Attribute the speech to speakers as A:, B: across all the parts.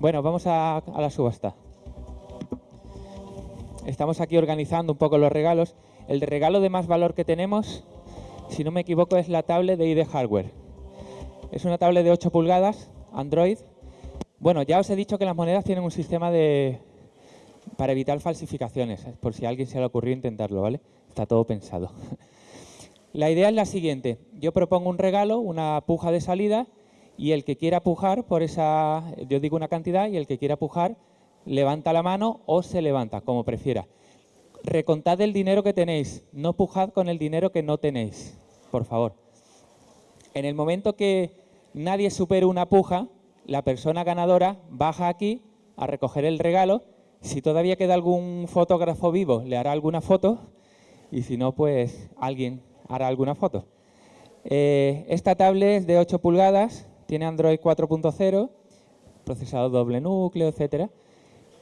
A: Bueno, vamos a, la subasta. Estamos aquí organizando un poco los regalos. El regalo de más valor que tenemos, si no me equivoco, es la tablet de ID Hardware. Es una tablet de 8 pulgadas, Android. Bueno, ya os he dicho que las monedas tienen un sistema de para evitar falsificaciones, por si alguien se le ocurrió intentarlo, ¿vale? Está todo pensado. La idea es la siguiente. Yo propongo un regalo, una puja de salida, y el que quiera pujar por esa, yo digo una cantidad, y el que quiera pujar levanta la mano o se levanta, como prefiera. Recontad el dinero que tenéis, no pujad con el dinero que no tenéis, por favor. En el momento que nadie supere una puja, la persona ganadora baja aquí a recoger el regalo. Si todavía queda algún fotógrafo vivo, le hará alguna foto y si no, pues alguien hará alguna foto. Eh, esta tablet es de 8 pulgadas, tiene Android 4.0, procesador doble núcleo, etcétera.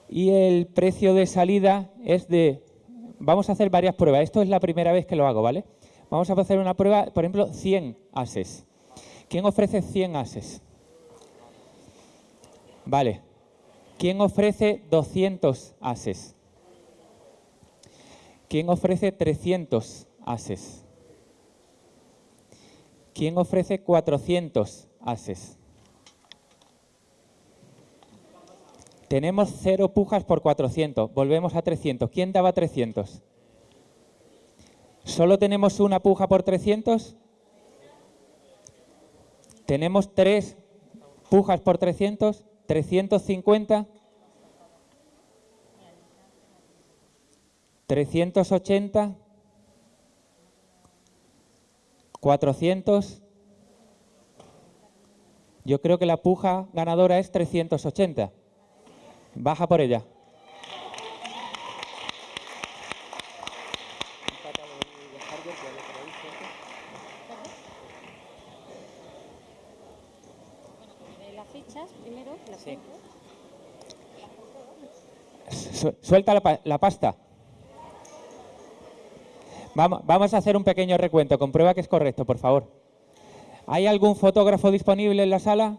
A: Y el precio de salida es de... Vamos a hacer varias pruebas. Esto es la primera vez que lo hago, ¿vale? Vamos a hacer una prueba, por ejemplo, 100 ases. ¿Quién ofrece 100 ases? Vale. ¿Quién ofrece 200 ases? ¿Quién ofrece 300 ases? ¿Quién ofrece 400 ases? Tenemos cero pujas por 400. Volvemos a 300. ¿Quién daba 300? ¿Solo tenemos una puja por 300? Tenemos tres pujas por 300. 350. 380. 400. Yo creo que la puja ganadora es 380. Baja por ella. Su- Suelta la pasta. Vamos, vamos a hacer un pequeño recuento. Comprueba que es correcto, por favor. ¿Hay algún fotógrafo disponible en la sala?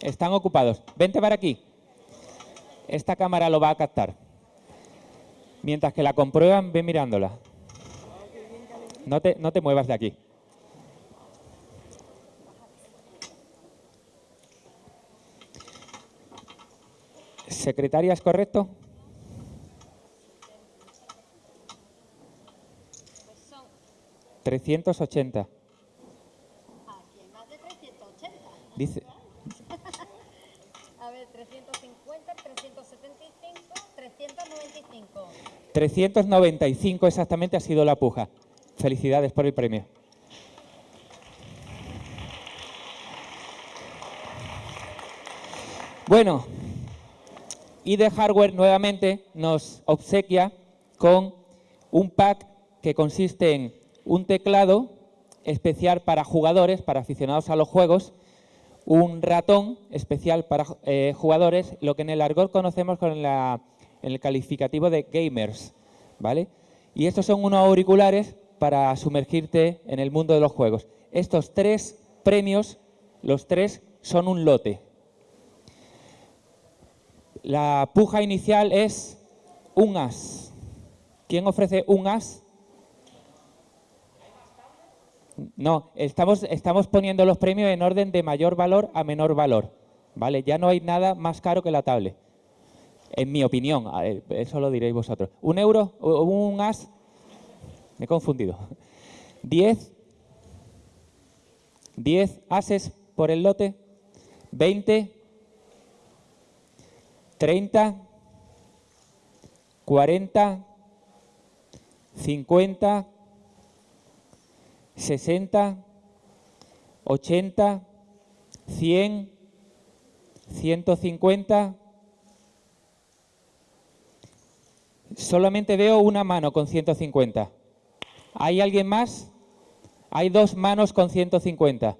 A: Están ocupados. Vente para aquí. Esta cámara lo va a captar. Mientras que la comprueban, ve mirándola. No te, no te muevas de aquí. ¿Secretaria es correcto?
B: Pues son
A: 380.
B: aquí hay más de 380.
A: Dice,
B: A ver, 350, 375, 395.
A: 395 exactamente ha sido la puja. Felicidades por el premio. Bueno, ID Hardware nuevamente nos obsequia con un pack que consiste en un teclado especial para jugadores, para aficionados a los juegos, un ratón especial para eh, jugadores, lo que en el argot conocemos con la- en el calificativo de gamers, ¿vale? Y estos son unos auriculares para sumergirte en el mundo de los juegos. Estos tres premios, los tres son un lote. La puja inicial es un as. ¿Quién ofrece un as? No, estamos, estamos poniendo los premios en orden de mayor valor a menor valor. ¿Vale? Ya no hay nada más caro que la tablet. En mi opinión, eso lo diréis vosotros. ¿Un euro? ¿O ¿Un as? Me he confundido. ¿Diez? ¿Diez ases por el lote? ¿Veinte? ¿Treinta? ¿Cuarenta? ¿Cincuenta? 60, 80, 100, 150. Solamente veo una mano con 150. ¿Hay alguien más? Hay dos manos con 150.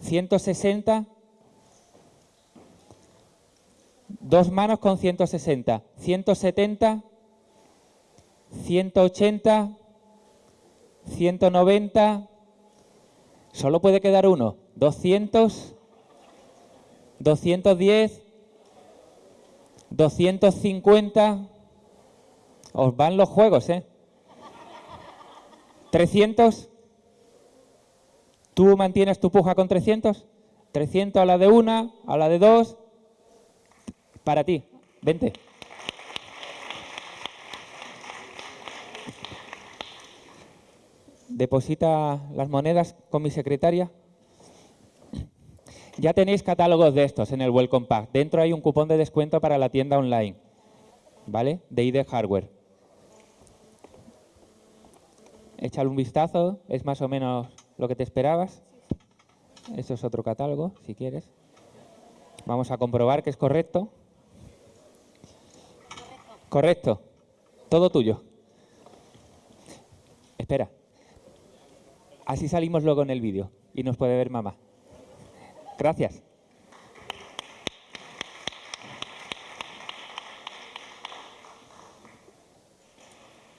A: 160. Dos manos con 160. 170. 180. 190, solo puede quedar uno, 200, 210, 250. Os van los juegos, ¿eh? 300. ¿Tú mantienes tu puja con 300? 300 a la de una, a la de dos. Para ti, vente. Deposita las monedas con mi secretaria. Ya tenéis catálogos de estos en el Welcome Pack. Dentro hay un cupón de descuento para la tienda online, ¿vale? De ID Hardware. Échale un vistazo, es más o menos lo que te esperabas. Esto es otro catálogo, si quieres. Vamos a comprobar que es correcto. Correcto. Todo tuyo. Espera. Así salimos luego en el vídeo y nos puede ver mamá. Gracias.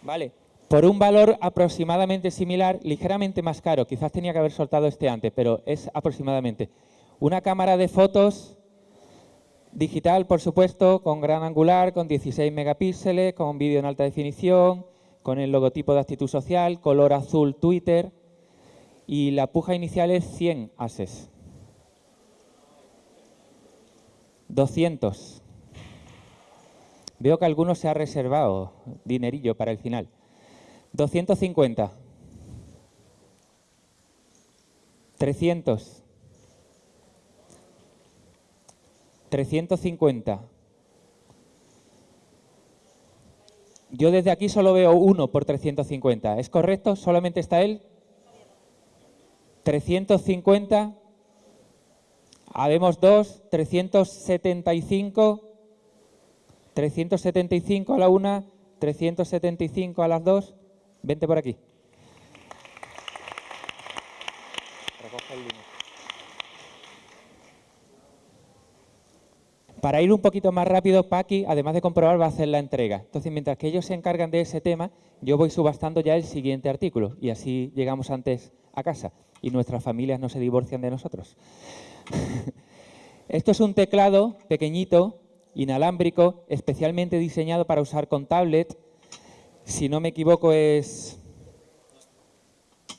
A: Vale, por un valor aproximadamente similar, ligeramente más caro, quizás tenía que haber soltado este antes, pero es aproximadamente. Una cámara de fotos digital, por supuesto, con gran angular, con 16 megapíxeles, con vídeo en alta definición, con el logotipo de actitud social, color azul Twitter y la puja inicial es 100 ases. 200. Veo que algunos se ha reservado dinerillo para el final. 250. 300. 350. Yo desde aquí solo veo uno por 350. ¿Es correcto? ¿Solamente está él? 350. Habemos dos, 375, 375 a la una, 375 a las dos. Vente por aquí. Para ir un poquito más rápido, Paqui, además de comprobar, va a hacer la entrega. Entonces, mientras que ellos se encargan de ese tema, yo voy subastando ya el siguiente artículo y así llegamos antes a casa y nuestras familias no se divorcian de nosotros. Esto es un teclado pequeñito, inalámbrico, especialmente diseñado para usar con tablet. Si no me equivoco es,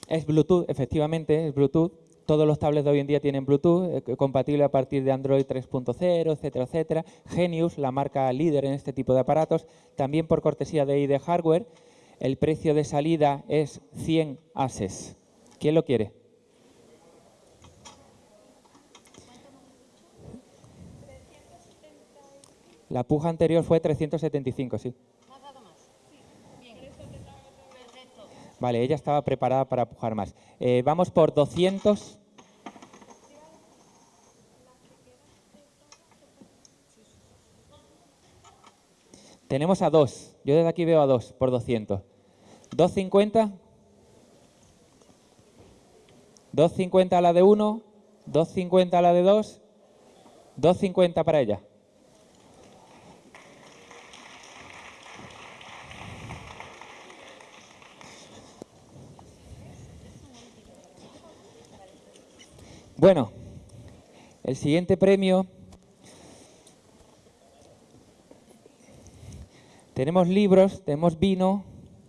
A: es Bluetooth, efectivamente, es Bluetooth. Todos los tablets de hoy en día tienen Bluetooth, eh, compatible a partir de Android 3.0, etcétera, etcétera. Genius, la marca líder en este tipo de aparatos, también por cortesía de ID Hardware. El precio de salida es 100 ases. ¿Quién lo quiere? La puja anterior fue 375, sí. Vale, ella estaba preparada para pujar más. Eh, vamos por 200. Tenemos a dos. Yo desde aquí veo a dos por 200. 250. 250 a la de uno. 250 a la de dos. 250 para ella. Bueno, el siguiente premio. Tenemos libros, tenemos vino,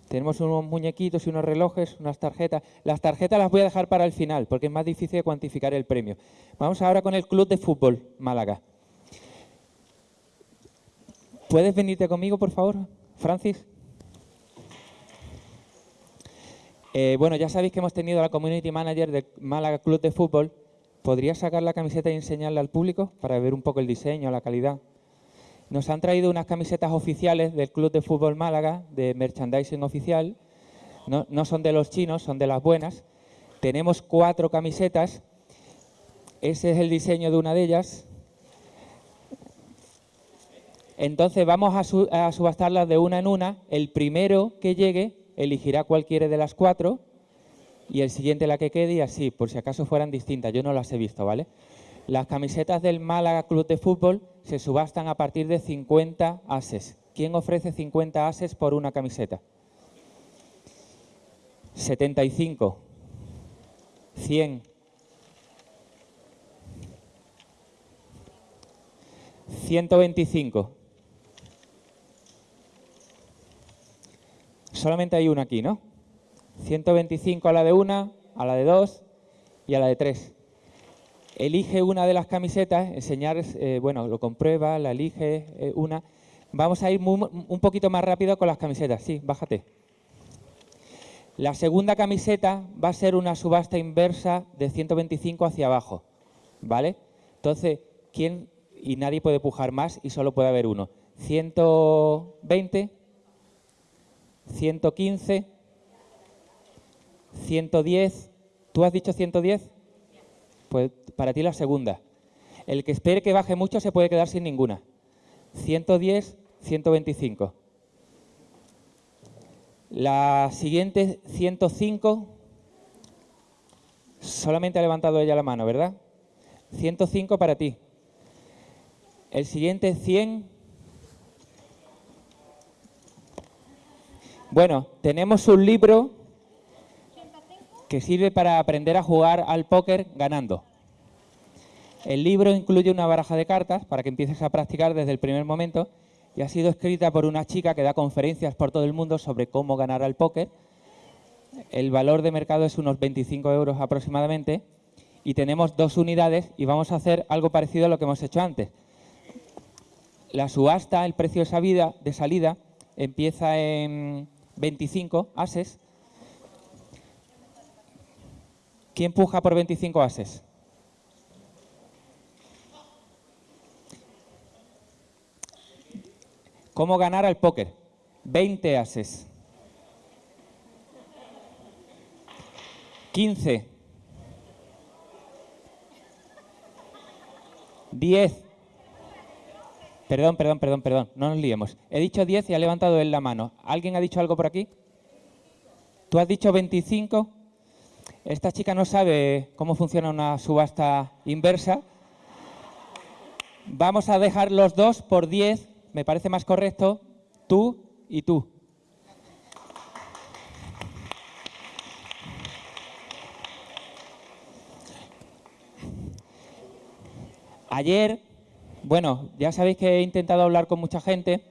A: tenemos unos muñequitos y unos relojes, unas tarjetas. Las tarjetas las voy a dejar para el final porque es más difícil de cuantificar el premio. Vamos ahora con el Club de Fútbol Málaga. ¿Puedes venirte conmigo, por favor, Francis? Eh, bueno, ya sabéis que hemos tenido a la Community Manager del Málaga Club de Fútbol ¿Podría sacar la camiseta y enseñarla al público para ver un poco el diseño, la calidad? Nos han traído unas camisetas oficiales del Club de Fútbol Málaga, de merchandising oficial. No, no son de los chinos, son de las buenas. Tenemos cuatro camisetas. Ese es el diseño de una de ellas. Entonces vamos a, a subastarlas de una en una. El primero que llegue elegirá cualquiera de las cuatro y el siguiente la que quede y así, por si acaso fueran distintas, yo no las he visto, ¿vale? Las camisetas del Málaga Club de Fútbol se subastan a partir de 50 ases. ¿Quién ofrece 50 ases por una camiseta? 75, 100, 125. Solamente hay una aquí, ¿no? 125 a la de una, a la de dos y a la de tres. Elige una de las camisetas, enseñar, eh, bueno, lo comprueba, la elige eh, una. Vamos a ir un poquito más rápido con las camisetas. Sí, bájate. La segunda camiseta va a ser una subasta inversa de 125 hacia abajo, ¿vale? Entonces, ¿quién? Y nadie puede pujar más y solo puede haber uno. 120, 115, 110. ¿Tú has dicho 110? Pues para ti la segunda. El que espere que baje mucho se puede quedar sin ninguna. 110, 125. La siguiente, 105, solamente ha levantado ella la mano, ¿verdad? 105 para ti. El siguiente, 100. Bueno, tenemos un libro que sirve para aprender a jugar al póker ganando. El libro incluye una baraja de cartas para que empieces a practicar desde el primer momento y ha sido escrita por una chica que da conferencias por todo el mundo sobre cómo ganar al póker. El valor de mercado es unos 25 euros aproximadamente y tenemos dos unidades y vamos a hacer algo parecido a lo que hemos hecho antes. La subasta, el precio de salida, de salida empieza en 25 ases. ¿Quién puja por 25 ases? ¿Cómo ganar al póker? 20 ases. 15. 10. Perdón, perdón, perdón, perdón, no nos liemos. He dicho 10 y ha levantado él la mano. ¿Alguien ha dicho algo por aquí? ¿Tú has dicho 25? Esta chica no sabe cómo funciona una subasta inversa. Vamos a dejar los dos por 10 me parece más correcto tú y tú. Ayer, bueno, ya sabéis que he intentado hablar con mucha gente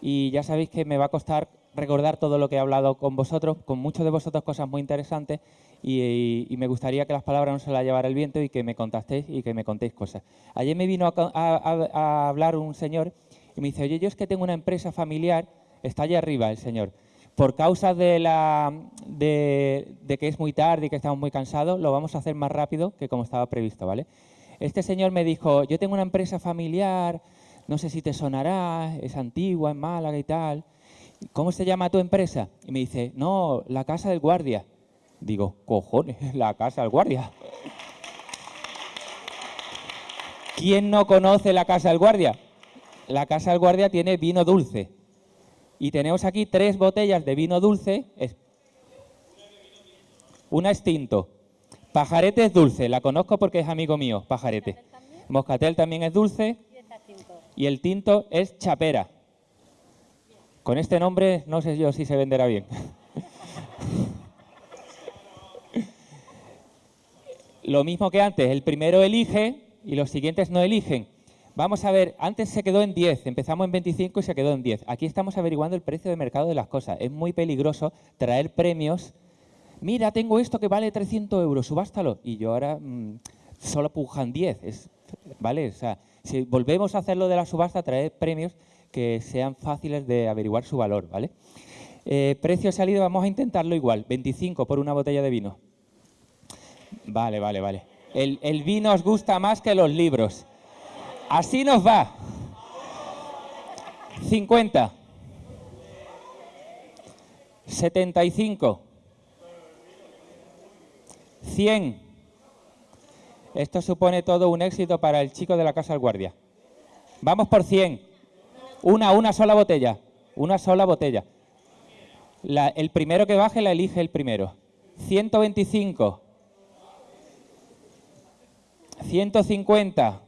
A: y ya sabéis que me va a costar recordar todo lo que he hablado con vosotros, con muchos de vosotros cosas muy interesantes y, me gustaría que las palabras no se las llevara el viento y que me contastéis y que me contéis cosas. Ayer me vino a hablar un señor y me dice, oye, yo es que tengo una empresa familiar, está allá arriba el señor. Por causa de, la, de, que es muy tarde y que estamos muy cansados, lo vamos a hacer más rápido que como estaba previsto, ¿vale? Este señor me dijo, yo tengo una empresa familiar, no sé si te sonará, es antigua, en Málaga y tal. ¿Cómo se llama tu empresa? Y me dice, no, la Casa del Guardia. Digo, cojones, la Casa del Guardia. ¿Quién no conoce la Casa del Guardia? la Casa del Guardia tiene vino dulce. Y tenemos aquí tres botellas de vino dulce. Una es tinto. Pajarete es dulce, la conozco porque es amigo mío, pajarete. Moscatel también es dulce. Y el tinto es chapera. Con este nombre no sé yo si se venderá bien. Lo mismo que antes, el primero elige y los siguientes no eligen. Vamos a ver, antes se quedó en 10, empezamos en 25 y se quedó en 10. Aquí estamos averiguando el precio de mercado de las cosas. Es muy peligroso traer premios. Mira, tengo esto que vale 300 euros, subástalo. Y yo ahora mm, solo pujan 10. ¿Vale? O sea, si volvemos a hacerlo de la subasta, traer premios que sean fáciles de averiguar su valor. ¿Vale? Eh, precio salido, vamos a intentarlo igual. 25 por una botella de vino. Vale, vale, vale. El, vino os gusta más que los libros. Así nos va. 50. 75. 100. Esto supone todo un éxito para el chico de la Casa del Guardia. Vamos por 100. Una, una sola botella. Una sola botella. el primero que baje la elige el primero. 125. 150.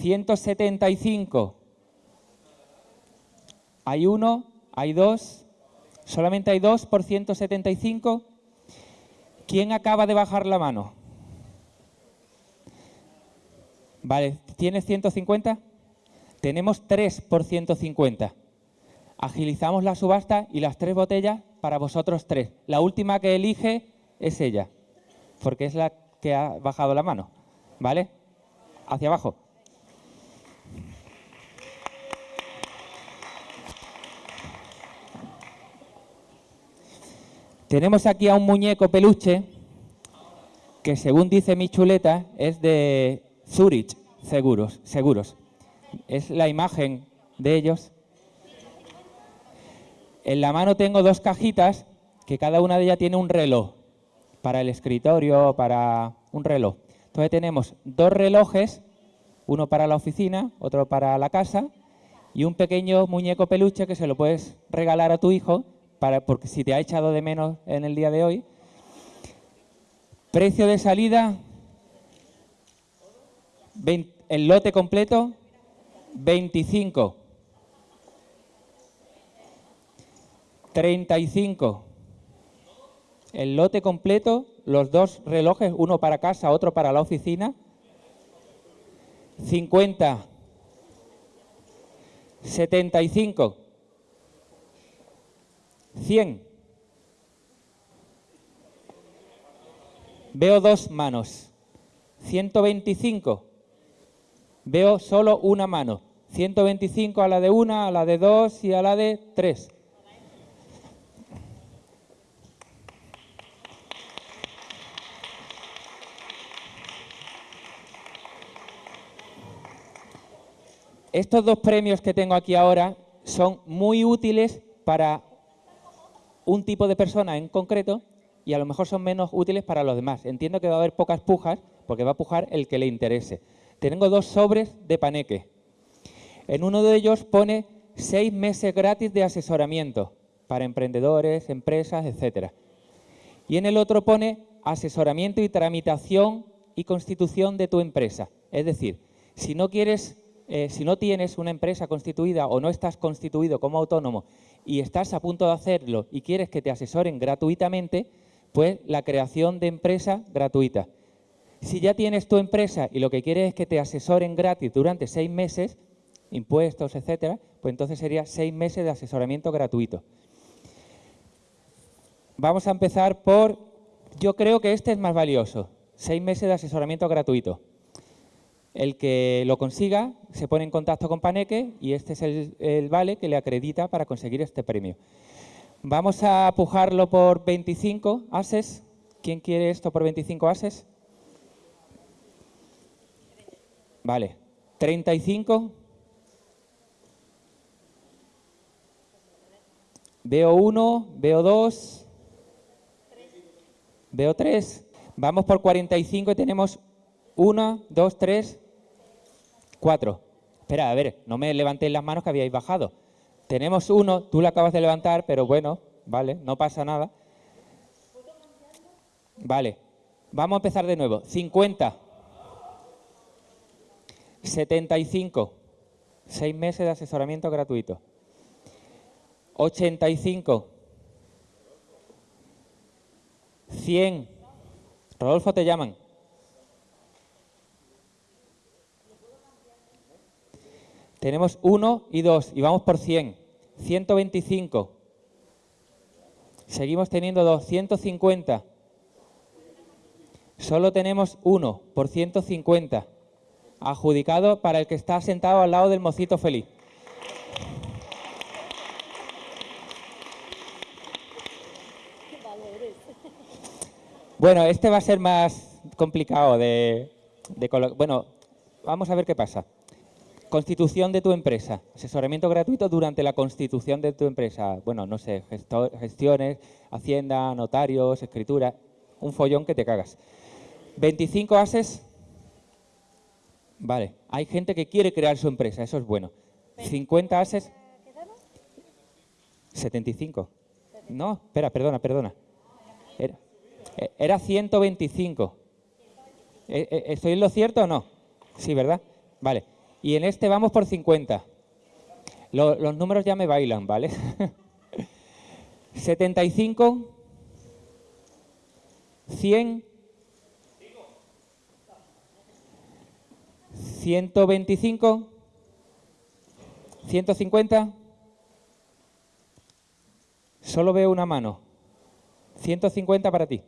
A: 175. Hay uno, hay dos, solamente hay dos por 175. ¿Quién acaba de bajar la mano? Vale, ¿tienes 150? Tenemos tres por 150. Agilizamos la subasta y las tres botellas para vosotros tres. La última que elige es ella, porque es la que ha bajado la mano. ¿Vale? Hacia abajo. Tenemos aquí a un muñeco peluche que según dice mi chuleta es de Zurich Seguros. seguros. Es la imagen de ellos. En la mano tengo dos cajitas que cada una de ellas tiene un reloj para el escritorio, para un reloj. Entonces tenemos dos relojes, uno para la oficina, otro para la casa y un pequeño muñeco peluche que se lo puedes regalar a tu hijo para, porque si te ha echado de menos en el día de hoy. Precio de salida, el lote completo, 25. 35. El lote completo, los dos relojes, uno para casa, otro para la oficina. 50. 75. 100. Veo dos manos. 125. Veo solo una mano. 125 a la de una, a la de dos y a la de tres. Estos dos premios que tengo aquí ahora son muy útiles para un tipo de persona en concreto y a lo mejor son menos útiles para los demás. Entiendo que va a haber pocas pujas porque va a pujar el que le interese. Tengo dos sobres de paneque. En uno de ellos pone seis meses gratis de asesoramiento para emprendedores, empresas, etc. Y en el otro pone asesoramiento y tramitación y constitución de tu empresa. Es decir, si no quieres eh, si no tienes una empresa constituida o no estás constituido como autónomo y estás a punto de hacerlo y quieres que te asesoren gratuitamente, pues la creación de empresa gratuita. Si ya tienes tu empresa y lo que quieres es que te asesoren gratis durante seis meses, impuestos, etcétera, pues entonces sería seis meses de asesoramiento gratuito. Vamos a empezar por, yo creo que este es más valioso, seis meses de asesoramiento gratuito. El que lo consiga se pone en contacto con Paneque y este es el, vale que le acredita para conseguir este premio. Vamos a pujarlo por 25 ases. ¿Quién quiere esto por 25 ases? Vale. 35. Veo 1, veo 2, veo 3. Vamos por 45 y tenemos 1, 2, 3, Cuatro. Espera, a ver, no me levantéis las manos que habíais bajado. Tenemos uno, tú lo acabas de levantar, pero bueno, vale, no pasa nada. Vale, vamos a empezar de nuevo. 50. 75. Seis meses de asesoramiento gratuito. 85. 100. Rodolfo, te llaman. Tenemos 1 y 2 y vamos por 100. 125. Seguimos teniendo 250. Solo tenemos 1 por 150. Adjudicado para el que está sentado al lado del mocito feliz. Bueno, este va a ser más complicado de, de Bueno, vamos a ver qué pasa. Constitución de tu empresa. Asesoramiento gratuito durante la constitución de tu empresa. Bueno, no sé, gestiones, hacienda, notarios, escritura. Un follón que te cagas. 25 ases. Vale, hay gente que quiere crear su empresa, eso es bueno. 50 ases. 75. No, espera, perdona, perdona. Era, era 125. ¿E, e, ¿Estoy en lo cierto o no? Sí, ¿verdad? Vale. Y en este vamos por 50. los números ya me bailan, ¿vale? 75, 100, 125, 150, Solo veo una mano. 150 para ti.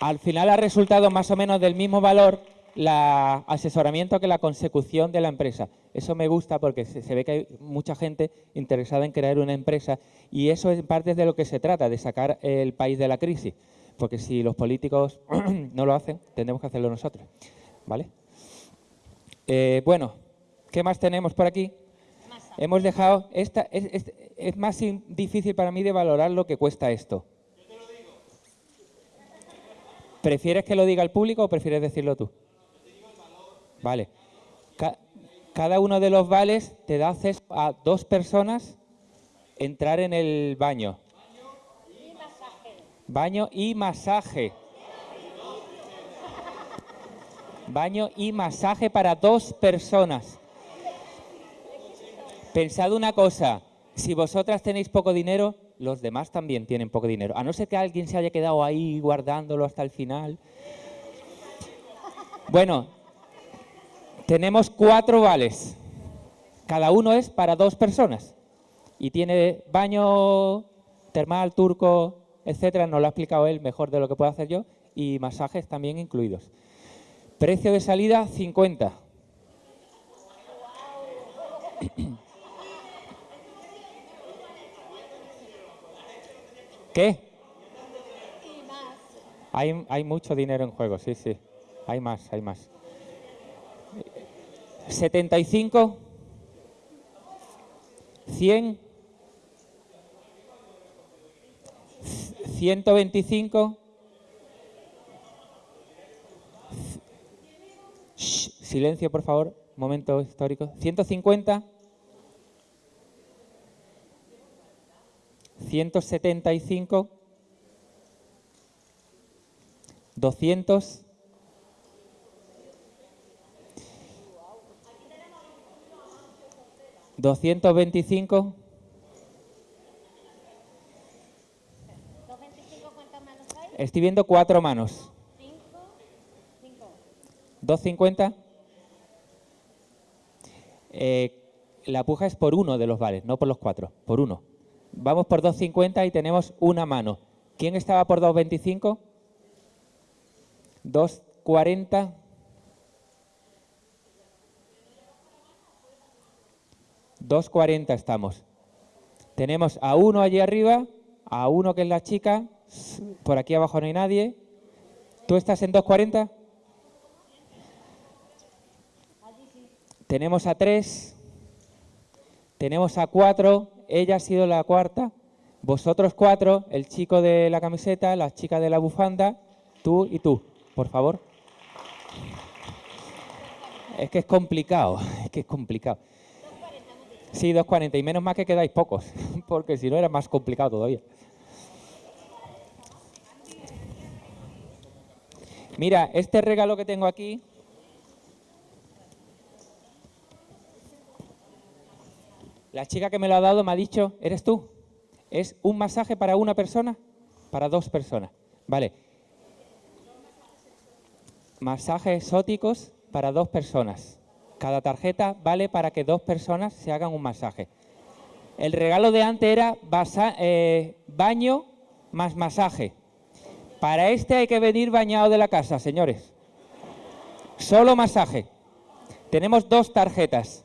A: Al final ha resultado más o menos del mismo valor la asesoramiento que la consecución de la empresa. Eso me gusta porque se, ve que hay mucha gente interesada en crear una empresa y eso es parte de lo que se trata, de sacar el país de la crisis. Porque si los políticos no lo hacen, tendremos que hacerlo nosotros. ¿Vale? Eh, bueno, ¿qué más tenemos por aquí? Hemos dejado... Esta, es, es más difícil para mí de valorar lo que cuesta esto. ¿Prefieres que lo diga el público o prefieres decirlo tú? Vale. cada uno de los vales te da acceso a dos personas entrar en el baño. Baño y masaje. Baño y masaje para dos personas. Pensad una cosa, si vosotras tenéis poco dinero, los demás también tienen poco dinero. A no ser que alguien se haya quedado ahí guardándolo hasta el final. Bueno, tenemos cuatro vales. Cada uno es para dos personas. Y tiene baño termal, turco, etcétera. No lo ha explicado él mejor de lo que puedo hacer yo. Y masajes también incluidos. Precio de salida, 50. ¿Qué? Hay, hay mucho dinero en juego, sí, sí. Hay más, hay más. 75, 100, 125, silencio por favor, momento histórico, 150, 175, 200, ¿225? veinticinco cuántas manos hay? Estoy viendo cuatro manos. ¿250? Eh, la puja es por uno de los vales, no por los cuatro, por uno. Vamos por 2.50 y tenemos una mano. ¿Quién estaba por 2.25? 2.40. ...2.40 estamos. Tenemos a uno allí arriba, a uno que es la chica, por aquí abajo no hay nadie. ¿Tú estás en 2.40? Tenemos a tres, tenemos a cuatro, ella ha sido la cuarta, vosotros cuatro, el chico de la camiseta, la chica de la bufanda, tú y tú, por favor. Es que es complicado, es que es complicado. Sí, 2.40 y menos mal que quedáis pocos, porque si no era más complicado todavía. Mira, este regalo que tengo aquí La chica que me lo ha dado me ha dicho, ¿eres tú? ¿Es un masaje para una persona? Para dos personas. Vale. Masajes exóticos para dos personas. Cada tarjeta vale para que dos personas se hagan un masaje. El regalo de antes era eh, baño más masaje. Para este hay que venir bañado de la casa, señores. Solo masaje. Tenemos dos tarjetas.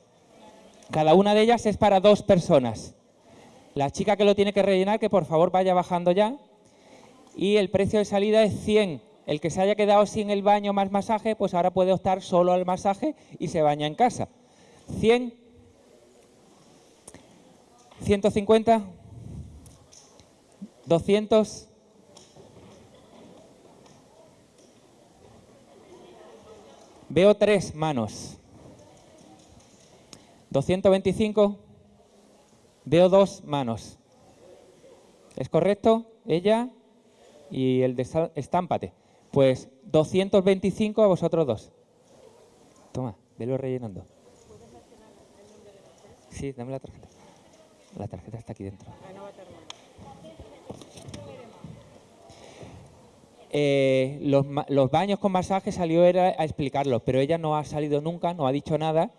A: Cada una de ellas es para dos personas. La chica que lo tiene que rellenar, que por favor vaya bajando ya. Y el precio de salida es 100. El que se haya quedado sin el baño más masaje, pues ahora puede optar solo al masaje y se baña en casa. 100. 150. 200. Veo tres manos. 225, veo dos manos. ¿Es correcto? Ella y el de estámpate. Pues 225 a vosotros dos. Toma, velo rellenando. Sí, dame la tarjeta. La tarjeta está aquí dentro. Eh, los, los, baños con masaje salió era a explicarlo, pero ella no ha salido nunca, no ha dicho nada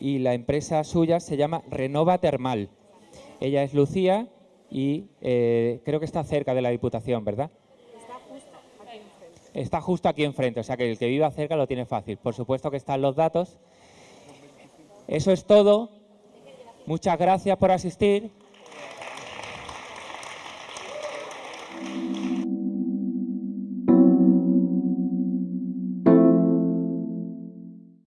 A: y la empresa suya se llama Renova Termal. Ella es Lucía y eh, creo que está cerca de la Diputación, ¿verdad? Está justo aquí enfrente, o sea que el que viva cerca lo tiene fácil. Por supuesto que están los datos. Eso es todo. Muchas gracias por asistir.